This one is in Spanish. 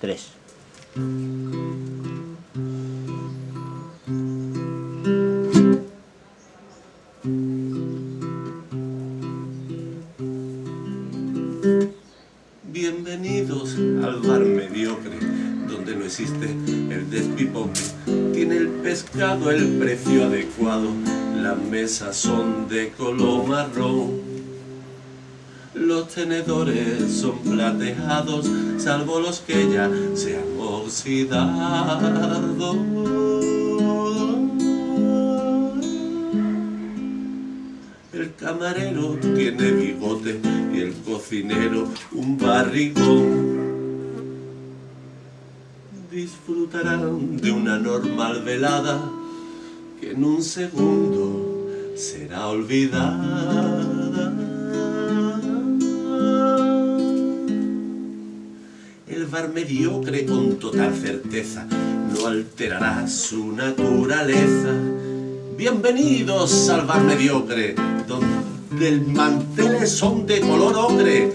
3. Bienvenidos al bar mediocre, donde no existe el despipoque. Tiene el pescado el precio adecuado, las mesas son de color marrón. Los tenedores son plateados, salvo los que ya se han oxidado. El camarero tiene bigote y el cocinero un barrigón. Disfrutarán de una normal velada que en un segundo será olvidada. El bar mediocre con total certeza no alterará su naturaleza. Bienvenidos al bar mediocre, donde el manteles son de color ocre